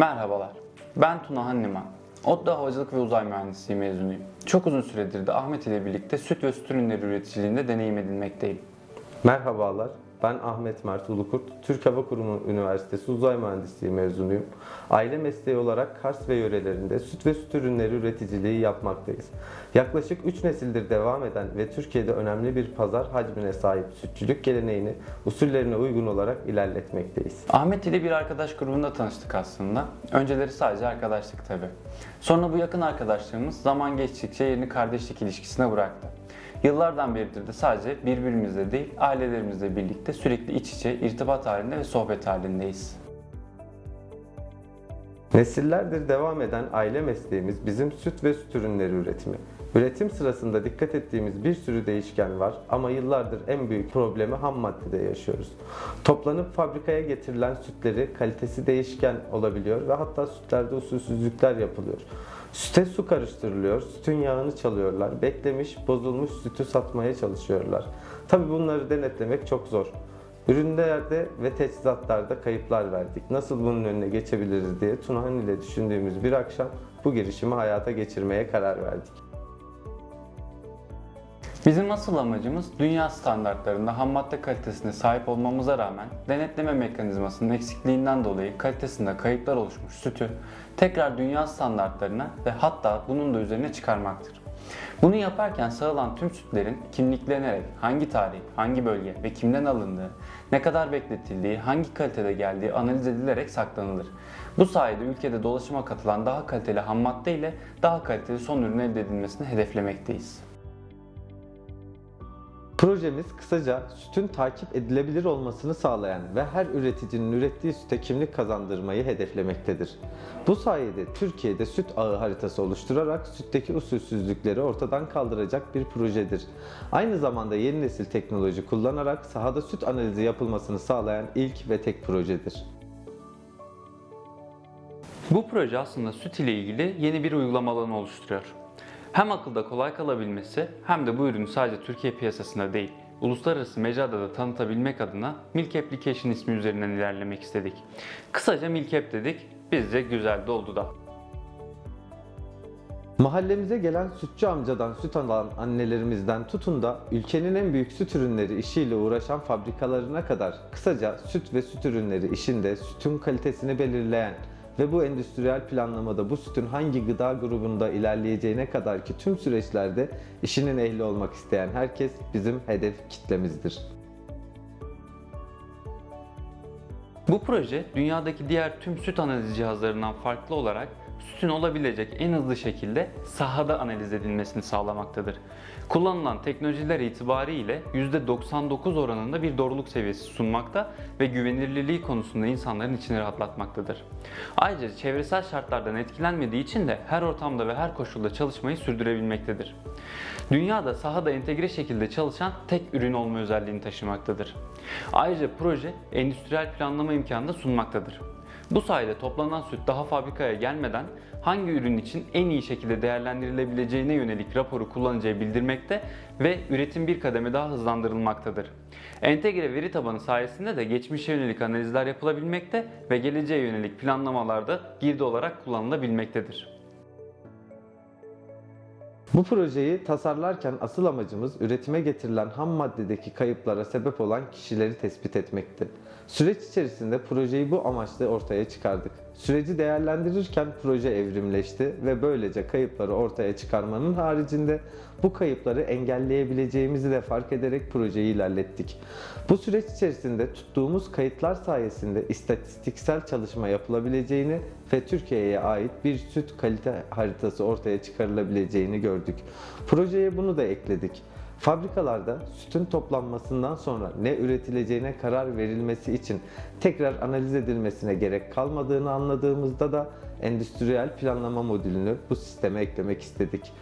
Merhabalar, ben Tuna Hanniman. ODTÜ Havacılık ve Uzay Mühendisliği mezunuyum. Çok uzun süredir de Ahmet ile birlikte süt ve süt ürünleri üreticiliğinde deneyim edinmekteyim. Merhabalar, ben Ahmet Mert Ulukurt. Türk Hava Kurumu Üniversitesi Uzay Mühendisliği mezunuyum. Aile mesleği olarak Kars ve yörelerinde süt ve süt ürünleri üreticiliği yapmaktayız. Yaklaşık 3 nesildir devam eden ve Türkiye'de önemli bir pazar hacmine sahip sütçülük geleneğini usullerine uygun olarak ilerletmekteyiz. Ahmet ile bir arkadaş grubunda tanıştık aslında. Önceleri sadece arkadaşlık tabi. Sonra bu yakın arkadaşlığımız zaman geçtikçe yerini kardeşlik ilişkisine bıraktı. Yıllardan beridir de sadece birbirimizle değil, ailelerimizle birlikte sürekli iç içe, irtibat halinde ve sohbet halindeyiz. Nesillerdir devam eden aile mesleğimiz bizim süt ve süt ürünleri üretimi. Üretim sırasında dikkat ettiğimiz bir sürü değişken var ama yıllardır en büyük problemi ham maddede yaşıyoruz. Toplanıp fabrikaya getirilen sütleri kalitesi değişken olabiliyor ve hatta sütlerde usulsüzlükler yapılıyor. Süte su karıştırılıyor, sütün yağını çalıyorlar, beklemiş, bozulmuş sütü satmaya çalışıyorlar. Tabi bunları denetlemek çok zor. Ürünlerde ve teçhizatlarda kayıplar verdik. Nasıl bunun önüne geçebiliriz diye Tunahan ile düşündüğümüz bir akşam bu girişimi hayata geçirmeye karar verdik. Bizim asıl amacımız dünya standartlarında ham madde kalitesine sahip olmamıza rağmen denetleme mekanizmasının eksikliğinden dolayı kalitesinde kayıplar oluşmuş sütü tekrar dünya standartlarına ve hatta bunun da üzerine çıkarmaktır. Bunu yaparken sağılan tüm sütlerin kimliklenerek hangi tarih, hangi bölge ve kimden alındığı, ne kadar bekletildiği, hangi kalitede geldiği analiz edilerek saklanılır. Bu sayede ülkede dolaşıma katılan daha kaliteli ham madde ile daha kaliteli son ürün elde edilmesini hedeflemekteyiz. Projemiz kısaca sütün takip edilebilir olmasını sağlayan ve her üreticinin ürettiği süte kimlik kazandırmayı hedeflemektedir. Bu sayede Türkiye'de süt ağı haritası oluşturarak sütteki usulsüzlükleri ortadan kaldıracak bir projedir. Aynı zamanda yeni nesil teknoloji kullanarak sahada süt analizi yapılmasını sağlayan ilk ve tek projedir. Bu proje aslında süt ile ilgili yeni bir uygulama alanı oluşturuyor. Hem akılda kolay kalabilmesi hem de bu ürünü sadece Türkiye piyasasında değil, uluslararası mecrada da tanıtabilmek adına Milk Application ismi üzerinden ilerlemek istedik. Kısaca Milk App dedik, bizce güzel de oldu da. Mahallemize gelen sütçü amcadan süt alan annelerimizden tutun da ülkenin en büyük süt ürünleri işiyle uğraşan fabrikalarına kadar kısaca süt ve süt ürünleri işinde sütün kalitesini belirleyen ve bu endüstriyel planlamada bu sütün hangi gıda grubunda ilerleyeceğine kadar ki tüm süreçlerde işinin ehli olmak isteyen herkes bizim hedef kitlemizdir. Bu proje dünyadaki diğer tüm süt analiz cihazlarından farklı olarak sütün olabilecek en hızlı şekilde sahada analiz edilmesini sağlamaktadır. Kullanılan teknolojiler itibariyle %99 oranında bir doğruluk seviyesi sunmakta ve güvenilirliği konusunda insanların içini rahatlatmaktadır. Ayrıca çevresel şartlardan etkilenmediği için de her ortamda ve her koşulda çalışmayı sürdürebilmektedir. Dünyada sahada entegre şekilde çalışan tek ürün olma özelliğini taşımaktadır. Ayrıca proje endüstriyel planlama imkanı da sunmaktadır. Bu sayede toplanan süt daha fabrikaya gelmeden hangi ürün için en iyi şekilde değerlendirilebileceğine yönelik raporu kullanıcıya bildirmekte ve üretim bir kademe daha hızlandırılmaktadır. Entegre veri tabanı sayesinde de geçmişe yönelik analizler yapılabilmekte ve geleceğe yönelik planlamalarda girdi olarak kullanılabilmektedir. Bu projeyi tasarlarken asıl amacımız üretime getirilen ham maddedeki kayıplara sebep olan kişileri tespit etmekti. Süreç içerisinde projeyi bu amaçla ortaya çıkardık. Süreci değerlendirirken proje evrimleşti ve böylece kayıpları ortaya çıkarmanın haricinde bu kayıpları engelleyebileceğimizi de fark ederek projeyi ilerlettik. Bu süreç içerisinde tuttuğumuz kayıtlar sayesinde istatistiksel çalışma yapılabileceğini ve Türkiye'ye ait bir süt kalite haritası ortaya çıkarılabileceğini gördük. Projeye bunu da ekledik. Fabrikalarda sütün toplanmasından sonra ne üretileceğine karar verilmesi için tekrar analiz edilmesine gerek kalmadığını anladığımızda da endüstriyel planlama modülünü bu sisteme eklemek istedik.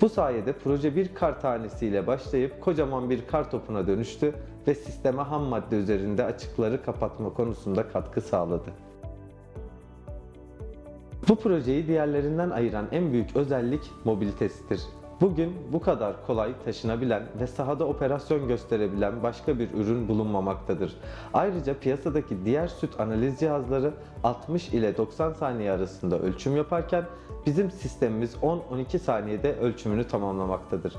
Bu sayede proje bir kar tanesiyle başlayıp kocaman bir kar topuna dönüştü ve sisteme ham madde üzerinde açıkları kapatma konusunda katkı sağladı. Bu projeyi diğerlerinden ayıran en büyük özellik mobilitesidir. Bugün bu kadar kolay taşınabilen ve sahada operasyon gösterebilen başka bir ürün bulunmamaktadır. Ayrıca piyasadaki diğer süt analiz cihazları 60 ile 90 saniye arasında ölçüm yaparken bizim sistemimiz 10-12 saniyede ölçümünü tamamlamaktadır.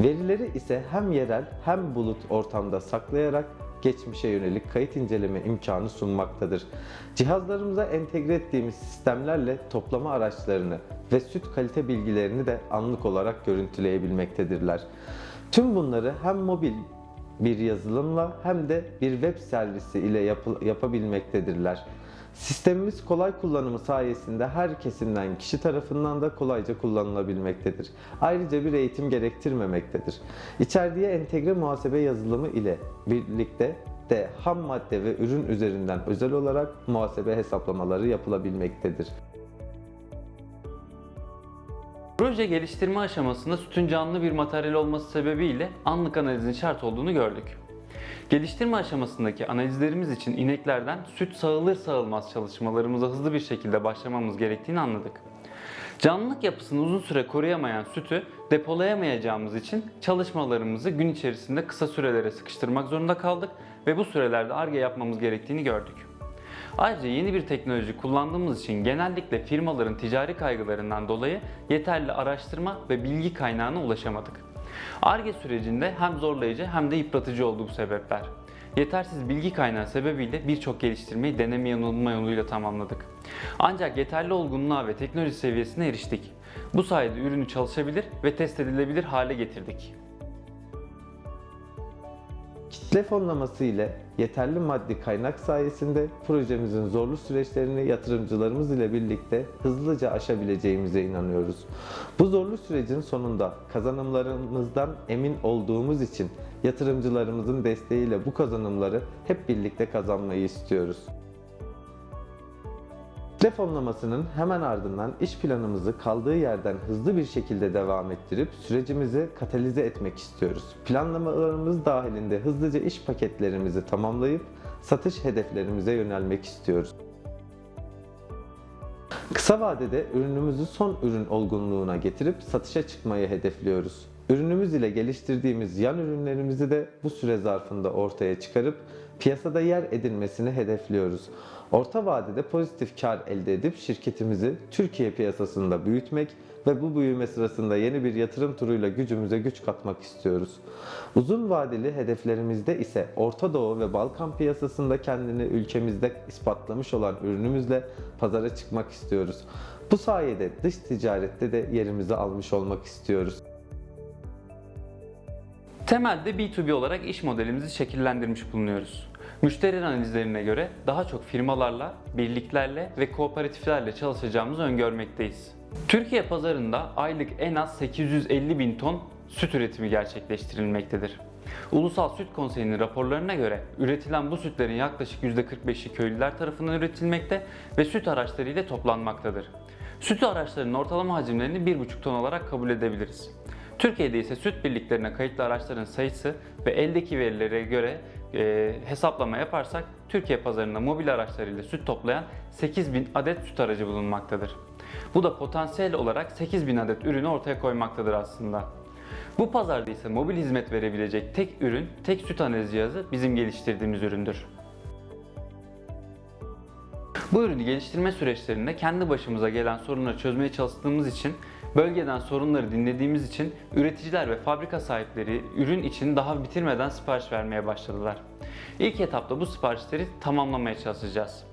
Verileri ise hem yerel hem bulut ortamda saklayarak geçmişe yönelik kayıt inceleme imkanı sunmaktadır. Cihazlarımıza entegre ettiğimiz sistemlerle toplama araçlarını ve süt kalite bilgilerini de anlık olarak görüntüleyebilmektedirler. Tüm bunları hem mobil bir yazılımla hem de bir web servisi ile yapı- yapabilmektedirler. Sistemimiz kolay kullanımı sayesinde her kesimden kişi tarafından da kolayca kullanılabilmektedir. Ayrıca bir eğitim gerektirmemektedir. İçerdiği entegre muhasebe yazılımı ile birlikte de ham madde ve ürün üzerinden özel olarak muhasebe hesaplamaları yapılabilmektedir. Proje geliştirme aşamasında sütün canlı bir materyal olması sebebiyle anlık analizin şart olduğunu gördük. Geliştirme aşamasındaki analizlerimiz için ineklerden süt sağılır sağılmaz çalışmalarımıza hızlı bir şekilde başlamamız gerektiğini anladık. Canlılık yapısını uzun süre koruyamayan sütü depolayamayacağımız için çalışmalarımızı gün içerisinde kısa sürelere sıkıştırmak zorunda kaldık ve bu sürelerde ARGE yapmamız gerektiğini gördük. Ayrıca yeni bir teknoloji kullandığımız için genellikle firmaların ticari kaygılarından dolayı yeterli araştırma ve bilgi kaynağına ulaşamadık. ARGE sürecinde hem zorlayıcı hem de yıpratıcı oldu bu sebepler. Yetersiz bilgi kaynağı sebebiyle birçok geliştirmeyi deneme yanılma yoluyla tamamladık. Ancak yeterli olgunluğa ve teknoloji seviyesine eriştik. Bu sayede ürünü çalışabilir ve test edilebilir hale getirdik. Kitle fonlaması ile yeterli maddi kaynak sayesinde projemizin zorlu süreçlerini yatırımcılarımız ile birlikte hızlıca aşabileceğimize inanıyoruz. Bu zorlu sürecin sonunda kazanımlarımızdan emin olduğumuz için yatırımcılarımızın desteğiyle bu kazanımları hep birlikte kazanmayı istiyoruz. Kitle fonlamasının hemen ardından iş planımızı kaldığı yerden hızlı bir şekilde devam ettirip sürecimizi katalize etmek istiyoruz. Planlamalarımız dahilinde hızlıca iş paketlerimizi tamamlayıp satış hedeflerimize yönelmek istiyoruz. Kısa vadede ürünümüzü son ürün olgunluğuna getirip satışa çıkmayı hedefliyoruz. Ürünümüz ile geliştirdiğimiz yan ürünlerimizi de bu süre zarfında ortaya çıkarıp piyasada yer edinmesini hedefliyoruz. Orta vadede pozitif kar elde edip şirketimizi Türkiye piyasasında büyütmek ve bu büyüme sırasında yeni bir yatırım turuyla gücümüze güç katmak istiyoruz. Uzun vadeli hedeflerimizde ise Orta Doğu ve Balkan piyasasında kendini ülkemizde ispatlamış olan ürünümüzle pazara çıkmak istiyoruz. Bu sayede dış ticarette de yerimizi almış olmak istiyoruz. Temelde B2B olarak iş modelimizi şekillendirmiş bulunuyoruz. Müşteri analizlerine göre daha çok firmalarla, birliklerle ve kooperatiflerle çalışacağımızı öngörmekteyiz. Türkiye pazarında aylık en az 850 bin ton süt üretimi gerçekleştirilmektedir. Ulusal Süt Konseyi'nin raporlarına göre üretilen bu sütlerin yaklaşık %45'i köylüler tarafından üretilmekte ve süt araçları ile toplanmaktadır. Süt araçlarının ortalama hacimlerini 1,5 ton olarak kabul edebiliriz. Türkiye'de ise süt birliklerine kayıtlı araçların sayısı ve eldeki verilere göre e, hesaplama yaparsak Türkiye pazarında mobil araçlarıyla süt toplayan 8000 adet süt aracı bulunmaktadır. Bu da potansiyel olarak 8000 adet ürünü ortaya koymaktadır aslında. Bu pazarda ise mobil hizmet verebilecek tek ürün, tek süt analiz cihazı bizim geliştirdiğimiz üründür. Bu ürünü geliştirme süreçlerinde kendi başımıza gelen sorunları çözmeye çalıştığımız için, bölgeden sorunları dinlediğimiz için üreticiler ve fabrika sahipleri ürün için daha bitirmeden sipariş vermeye başladılar. İlk etapta bu siparişleri tamamlamaya çalışacağız.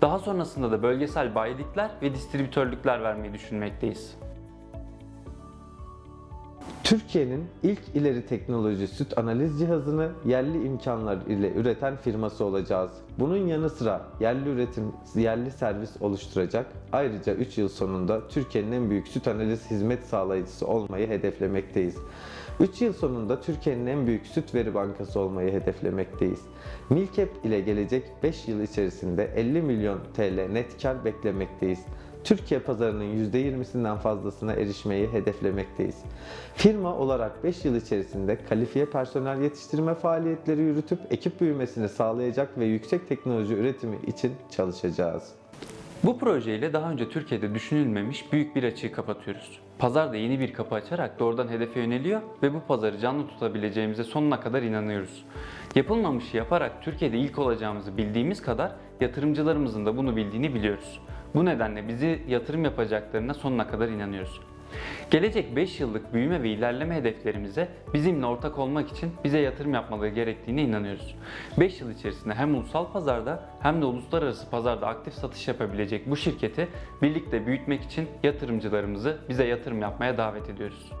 Daha sonrasında da bölgesel bayilikler ve distribütörlükler vermeyi düşünmekteyiz. Türkiye'nin ilk ileri teknoloji süt analiz cihazını yerli imkanlar ile üreten firması olacağız. Bunun yanı sıra yerli üretim, yerli servis oluşturacak. Ayrıca 3 yıl sonunda Türkiye'nin en büyük süt analiz hizmet sağlayıcısı olmayı hedeflemekteyiz. 3 yıl sonunda Türkiye'nin en büyük süt veri bankası olmayı hedeflemekteyiz. Milkep ile gelecek 5 yıl içerisinde 50 milyon TL net kar beklemekteyiz. Türkiye pazarının %20'sinden fazlasına erişmeyi hedeflemekteyiz. Firma olarak 5 yıl içerisinde kalifiye personel yetiştirme faaliyetleri yürütüp ekip büyümesini sağlayacak ve yüksek teknoloji üretimi için çalışacağız. Bu projeyle daha önce Türkiye'de düşünülmemiş büyük bir açığı kapatıyoruz. Pazarda yeni bir kapı açarak doğrudan hedefe yöneliyor ve bu pazarı canlı tutabileceğimize sonuna kadar inanıyoruz. Yapılmamışı yaparak Türkiye'de ilk olacağımızı bildiğimiz kadar yatırımcılarımızın da bunu bildiğini biliyoruz. Bu nedenle bizi yatırım yapacaklarına sonuna kadar inanıyoruz. Gelecek 5 yıllık büyüme ve ilerleme hedeflerimize bizimle ortak olmak için bize yatırım yapmaları gerektiğine inanıyoruz. 5 yıl içerisinde hem ulusal pazarda hem de uluslararası pazarda aktif satış yapabilecek bu şirketi birlikte büyütmek için yatırımcılarımızı bize yatırım yapmaya davet ediyoruz.